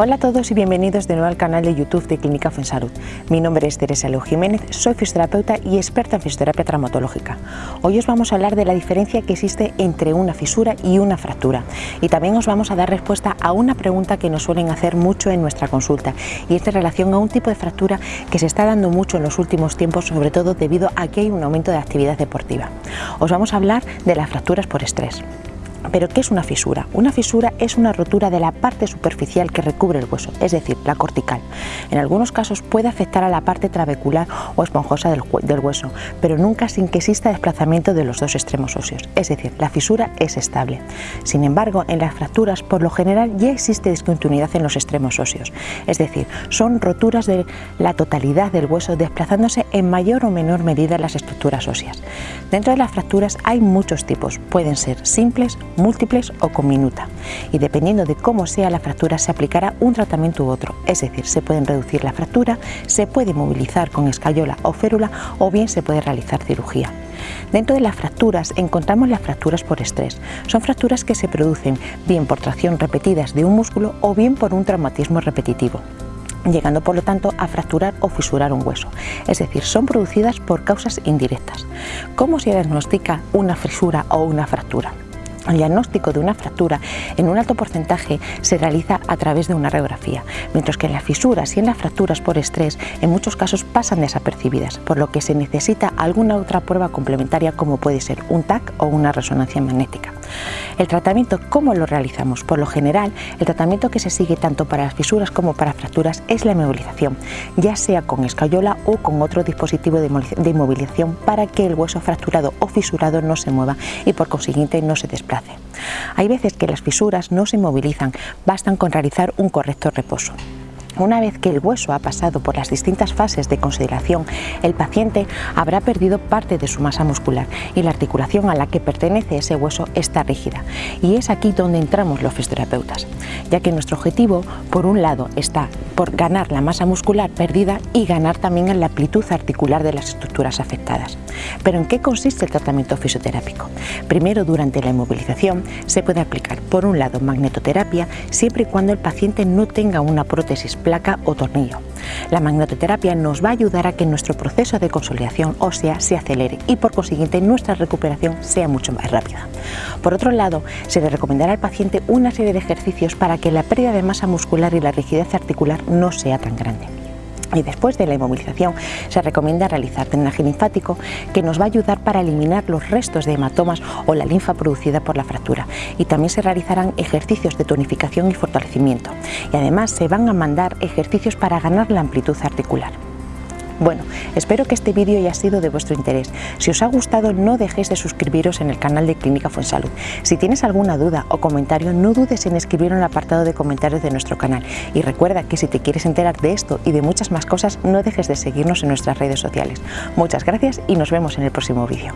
Hola a todos y bienvenidos de nuevo al canal de YouTube de Clínica Fensalud. Mi nombre es Teresa Leo Jiménez, soy fisioterapeuta y experta en fisioterapia traumatológica. Hoy os vamos a hablar de la diferencia que existe entre una fisura y una fractura y también os vamos a dar respuesta a una pregunta que nos suelen hacer mucho en nuestra consulta y es de relación a un tipo de fractura que se está dando mucho en los últimos tiempos, sobre todo debido a que hay un aumento de actividad deportiva. Os vamos a hablar de las fracturas por estrés. Pero ¿qué es una fisura? Una fisura es una rotura de la parte superficial que recubre el hueso, es decir, la cortical. En algunos casos puede afectar a la parte trabecular o esponjosa del, hueso, pero nunca sin que exista desplazamiento de los dos extremos óseos, es decir, la fisura es estable. Sin embargo, en las fracturas, por lo general, ya existe discontinuidad en los extremos óseos, es decir, son roturas de la totalidad del hueso desplazándose en mayor o menor medida las estructuras óseas. Dentro de las fracturas hay muchos tipos, pueden ser simples, múltiples o con minuta y dependiendo de cómo sea la fractura se aplicará un tratamiento u otro, es decir, se pueden reducir la fractura, se puede movilizar con escayola o férula o bien se puede realizar cirugía. Dentro de las fracturas encontramos las fracturas por estrés. Son fracturas que se producen bien por tracción repetidas de un músculo o bien por un traumatismo repetitivo llegando por lo tanto a fracturar o fisurar un hueso, es decir, son producidas por causas indirectas. ¿Cómo se diagnostica una fisura o una fractura? El diagnóstico de una fractura en un alto porcentaje se realiza a través de una radiografía, mientras que en las fisuras y en las fracturas por estrés en muchos casos pasan desapercibidas, por lo que se necesita alguna otra prueba complementaria como puede ser un TAC o una resonancia magnética. El tratamiento, ¿cómo lo realizamos? Por lo general, el tratamiento que se sigue tanto para las fisuras como para fracturas es la inmovilización, ya sea con escayola o con otro dispositivo de inmovilización para que el hueso fracturado o fisurado no se mueva y por consiguiente no se desplace. Hay veces que las fisuras no se inmovilizan, bastan con realizar un correcto reposo. Una vez que el hueso ha pasado por las distintas fases de consideración, el paciente habrá perdido parte de su masa muscular y la articulación a la que pertenece ese hueso está rígida. Y es aquí donde entramos los fisioterapeutas, ya que nuestro objetivo, por un lado, está por ganar la masa muscular perdida y ganar también la amplitud articular de las estructuras afectadas. Pero ¿en qué consiste el tratamiento fisioterápico? Primero, durante la inmovilización, se puede aplicar, por un lado, magnetoterapia, siempre y cuando el paciente no tenga una prótesis placa o tornillo. La magnetoterapia nos va a ayudar a que nuestro proceso de consolidación ósea se acelere y por consiguiente nuestra recuperación sea mucho más rápida. Por otro lado, se le recomendará al paciente una serie de ejercicios para que la pérdida de masa muscular y la rigidez articular no sea tan grande. Y después de la inmovilización se recomienda realizar drenaje linfático que nos va a ayudar para eliminar los restos de hematomas o la linfa producida por la fractura. Y también se realizarán ejercicios de tonificación y fortalecimiento. Y además se van a mandar ejercicios para ganar la amplitud articular. Bueno, espero que este vídeo haya sido de vuestro interés. Si os ha gustado no dejéis de suscribiros en el canal de Clínica Fuensalud. Si tienes alguna duda o comentario no dudes en escribirlo en el apartado de comentarios de nuestro canal. Y recuerda que si te quieres enterar de esto y de muchas más cosas no dejes de seguirnos en nuestras redes sociales. Muchas gracias y nos vemos en el próximo vídeo.